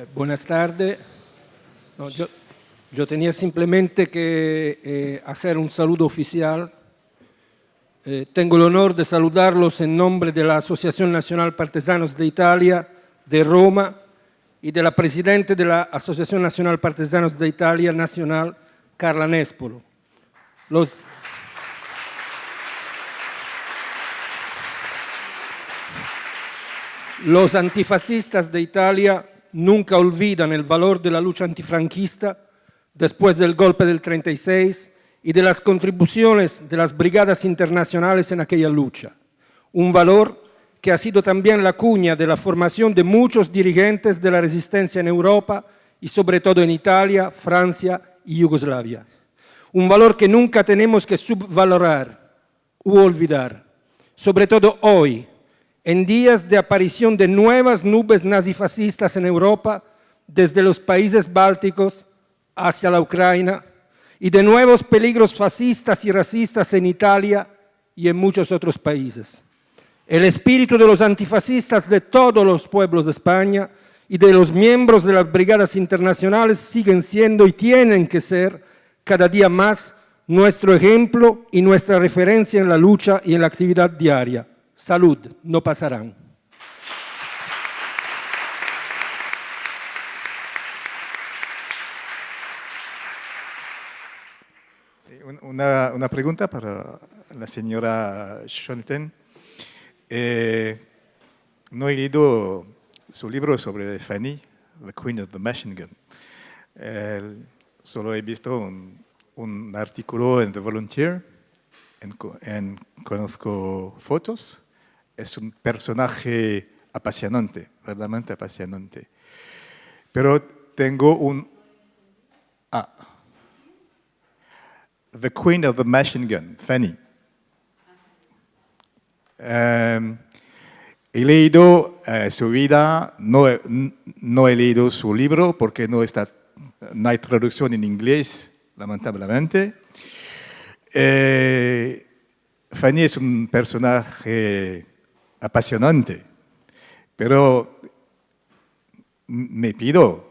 Eh, buenas tardes. No, yo, yo, tenía simplemente que eh, hacer un saludo oficial. Eh, tengo el honor de saludarlos en nombre de la Asociación Nacional Partesanos de Italia de Roma y de la Presidente de la Asociación Nacional Partesanos de Italia Nacional, Carla Nespolo. Los, los antifascistas de Italia nunca olvidan el valor de la lucha antifranquista después del golpe del 36 y de las contribuciones de las brigadas internacionales en aquella lucha. Un valor que ha sido también la cuña de la formación de muchos dirigentes de la resistencia en Europa y sobre todo en Italia, Francia y Yugoslavia. Un valor que nunca tenemos que subvalorar u olvidar, sobre todo hoy, en días de aparición de nuevas nubes nazifascistas en Europa, desde los países bálticos hacia la Ucrania, y de nuevos peligros fascistas y racistas en Italia y en muchos otros países. El espíritu de los antifascistas de todos los pueblos de España y de los miembros de las brigadas internacionales siguen siendo y tienen que ser cada día más nuestro ejemplo y nuestra referencia en la lucha y en la actividad diaria salud, no pasarán. una, pregunta para la señora Schonten. Eh, no he leído su libro sobre Fanny, The Queen of the Machine Gun. solo he visto un, artículo en The Volunteer, en, conozco fotos es un personaje apasionante, verdaderamente apasionante. Pero tengo un... Ah. The Queen of the Machine Gun, Fanny. Em, he leído eh, su vida, no, no, he leído su libro porque no, está, no hay traducción en inglés, lamentablemente. Eh, Fanny es un personaje apasionante, pero me pido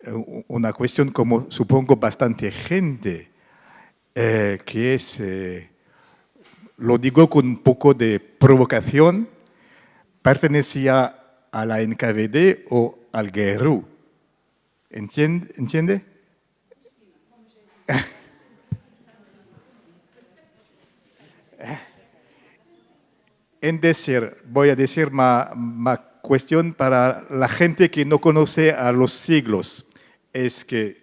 eh, una cuestión como supongo bastante gente, eh, que es, eh, lo digo con un poco de provocación, pertenecía a la NKVD o al GRU. ¿Entiende? ¿Entiende? En decir, voy a decir una cuestión para la gente que no conoce a los siglos, es que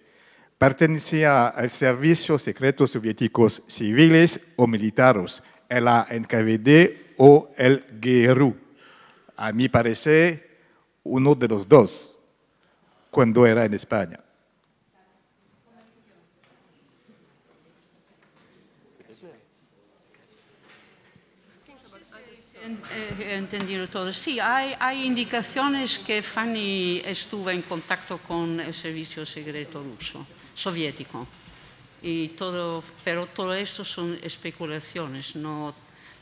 pertenecía al servicio secreto soviéticos civiles o militares, el NKVD o el GRU. A mí parece uno de los dos, cuando era en España. He entendido todo. Sí, hay, hay, indicaciones que Fanny estuvo en contacto con el servicio secreto ruso, soviético. Y todo, pero todo esto son especulaciones, no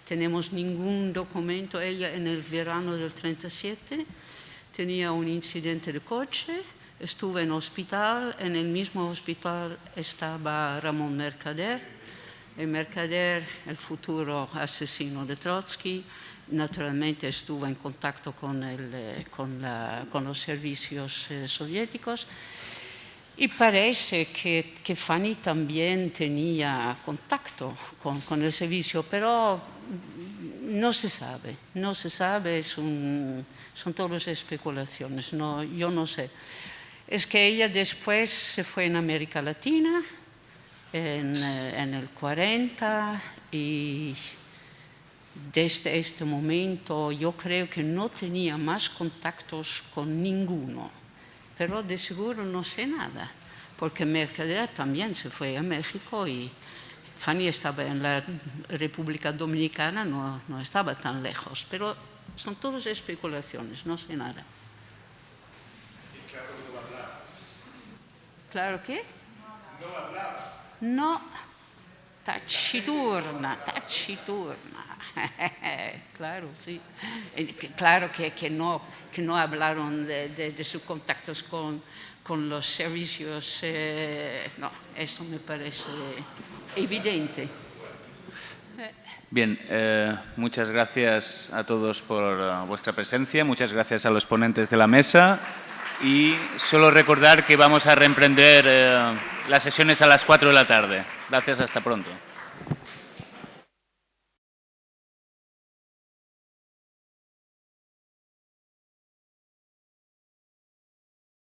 tenemos ningún documento. Ella en el verano del 37 tenía un incidente de coche, estuvo en hospital, en el mismo hospital estaba Ramón Mercader, el Mercader, el futuro asesino de Trotsky, naturalmente estuvo en contacto con, eh, los servicios eh, soviéticos y parece que, Fanny también tenía contacto con, el servicio, pero no se sabe, no se sabe, son todas especulaciones, no, yo no sé. Es que ella después se fue en América Latina, en, eh, en el 40, y desde este momento yo creo que no tenía más contactos con ninguno, pero de seguro no sé nada, porque Mercader también se fue a México y Fanny estaba en la República Dominicana, no, no estaba tan lejos, pero son todas especulaciones, no sé nada. claro no hablaba. ¿Claro qué? No hablaba. No, taciturna, taciturna. claro, sí. Eh, Claro que, que no, que no hablaron de, de- sus contactos con, con los servicios. eh, no, eso me parece evidente. Bien, eh, muchas gracias a todos por vuestra presencia, muchas gracias a los ponentes de la mesa y solo recordar que vamos a reemprender eh, las sesiones a las 4 de la tarde. Gracias, hasta pronto.